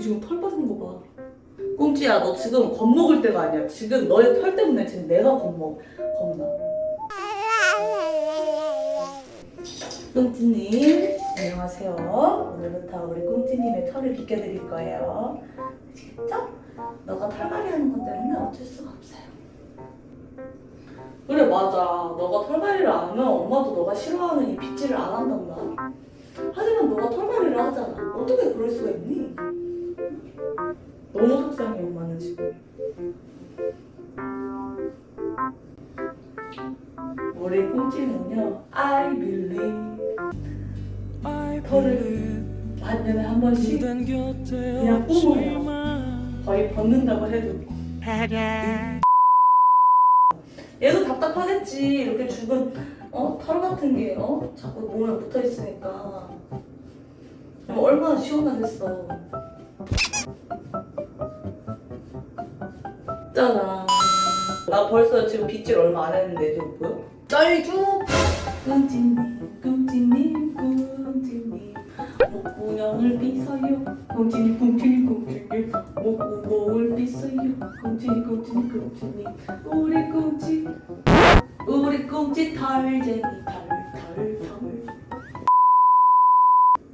털 빠지는 거 봐. 꽁지야 너 지금 겁먹을 때가 아니야. 지금 너의 털 때문에 지금 내가 겁먹 겁나. 꽁지님 안녕하세요. 오늘부터 우리 꽁지님의 털을 비켜드릴 거예요. 아시겠죠? 너가 털갈이 하는 것 때문에 어쩔 수가 없어요. 그래 맞아. 너가 털갈이를 안 하면 엄마도 너가 싫어하는 이 빗질을 안 한단다. 하지만 너가 털갈이를 하잖아. 어떻게 그럴 수가 있니? 너무 속상해 엄마는 지금. 우리 꽁지는요. I believe 털을 반년에 한 번씩 그냥 뿜어요. 거의 벗는다고 해도. 얘도 답답하겠지. 이렇게 죽은 어? 털 같은 게 어? 자꾸 몸에 붙어 있으니까. 그럼 얼마나 시원하겠어. 짜잔. 나 벌써 지금 빗질 얼마 안 했는데 지금 보여? 쩔죠? 꿍찌님, 꿍찌님, 꿍찌님. 목구멍을 빗어요. 꿍찌님, 꿍찌님, 꿍찌님. 목구멍을 빗어요. 꿍찌님, 꿍찌님, 꿍찌님. 우리 꿍찌, 우리 꿍찌 털쟁이 털, 털, 털.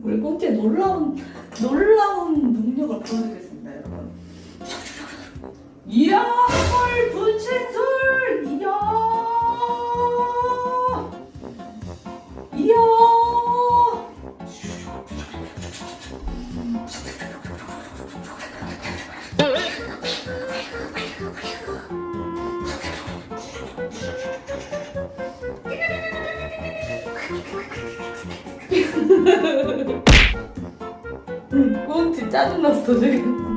우리 꽁지의 놀라운 놀라운 능력을 보여드리겠습니다, 여러분. 이야, 털 분신술! 이야! 이야! 응, 꽁지 짜증났어 지금.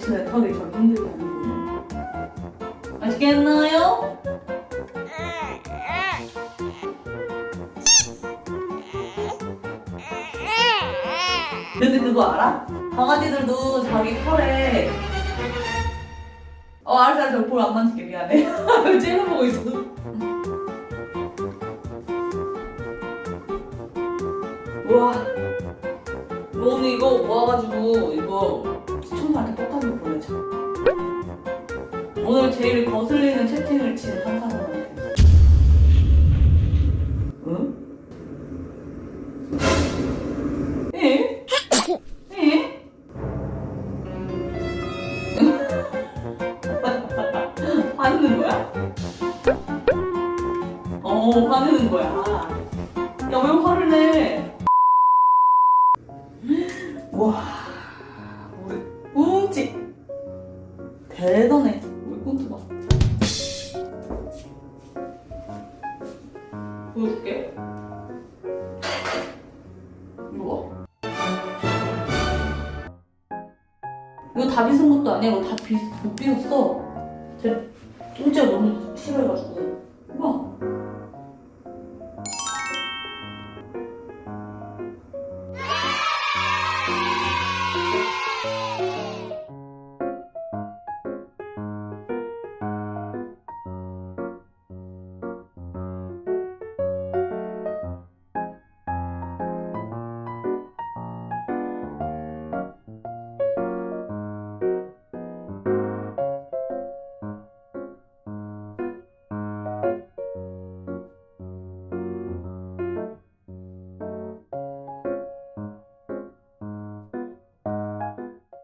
당신의 털이 저 힘들게 하는군요. 아시겠나요? 근데 그거 알아? 강아지들도 자기 털에 어 알았어 알았어 볼안 만질게 미안해 찔러보고 있어 우와 오늘 이거 모아가지고 이거 시청자한테 똑같은 거 보내줘 오늘 제일 거슬리는 채팅을 친한 사람한테 응? 어 화내는 거야? 야 왜 화를 내? 와 보여줄게. 이거. 봐 이거 다 빗은 것도 아니야. 이거 다 빗, 못 빗었어. 제 꽁지가 너무 싫어해가지고. 봐